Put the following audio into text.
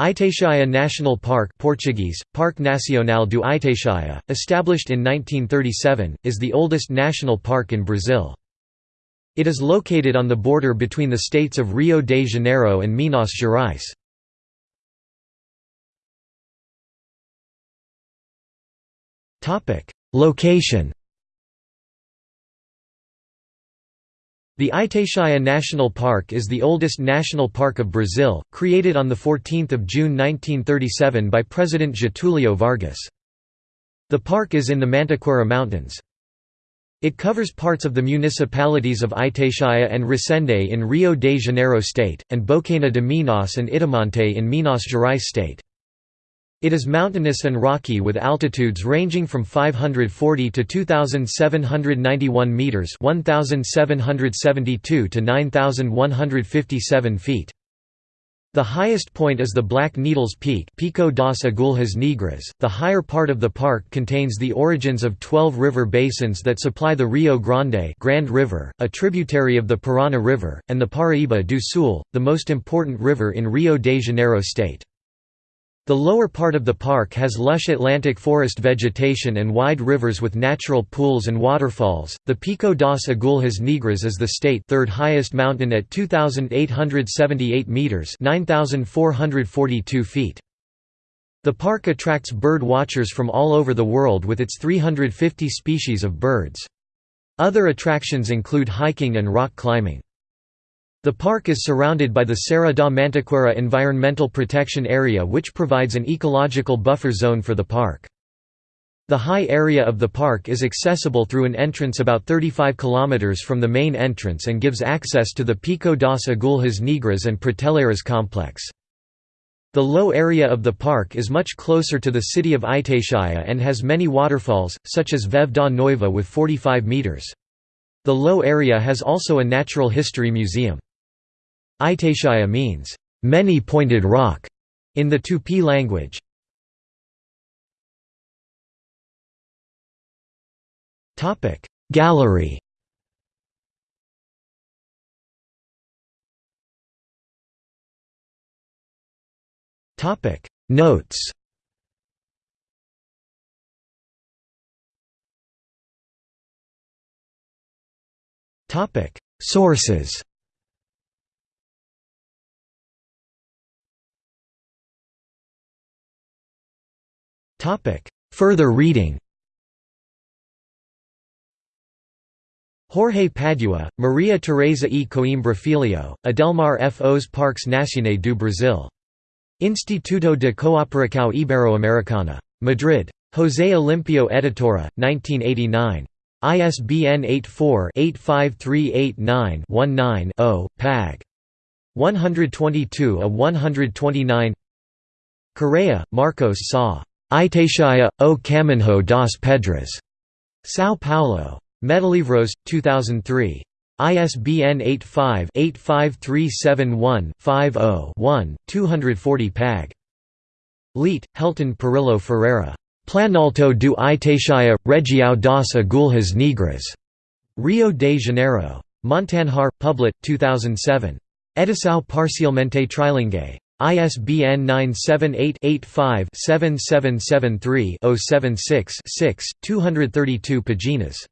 Itatiaia National Park Portuguese, Parque Nacional do Itatiaia, established in 1937, is the oldest national park in Brazil. It is located on the border between the states of Rio de Janeiro and Minas Gerais. Location The Itatiaia National Park is the oldest national park of Brazil, created on 14 June 1937 by President Getúlio Vargas. The park is in the Mantiqueira Mountains. It covers parts of the municipalities of Itatiaia and Resende in Rio de Janeiro state, and Bocaina de Minas and Itamonte in Minas Gerais state. It is mountainous and rocky with altitudes ranging from 540 to 2791 meters, 1772 to 9157 feet. The highest point is the Black Needles Peak Pico das Agulhas Negras. The higher part of the park contains the origins of 12 river basins that supply the Rio Grande Grand River, a tributary of the Parana River, and the Paraíba do Sul, the most important river in Rio de Janeiro state. The lower part of the park has lush Atlantic forest vegetation and wide rivers with natural pools and waterfalls. The Pico das Agulhas Negras is the state third highest mountain at 2878 meters, 9442 feet. The park attracts bird watchers from all over the world with its 350 species of birds. Other attractions include hiking and rock climbing. The park is surrounded by the Serra da Mantiqueira Environmental Protection Area which provides an ecological buffer zone for the park. The high area of the park is accessible through an entrance about 35 km from the main entrance and gives access to the Pico das Agulhas Negras and Prateleiras complex. The low area of the park is much closer to the city of Itatiaia and has many waterfalls, such as Véu da Noiva with 45 metres. The low area has also a natural history museum. Itatiaia means, many-pointed rock, in the Tupi language. Gallery. Notes. Sources Further reading Jorge Padua, Maria Teresa e Coimbra Filho, Adelmar F. Os Parques Nacionais do Brasil. Instituto de Cooperação Ibero-Americana. Madrid. José Olimpio Editora, 1989. ISBN 84-85389-19-0, Pag. 122 a 129 Correa, Marcos Sá. Itatiaia, o Caminho das Pedras. São Paulo. Metalivros, 2003. ISBN 85-85371-50-1, 240 pag. Leite, Helton Perillo Ferreira. Planalto do Itatiaia, Região das Agulhas Negras. Rio de Janeiro. Montanhar, Publit, 2007. Edição parcialmente trilingue. ISBN 978-85-7773-076-6, 232 paginas.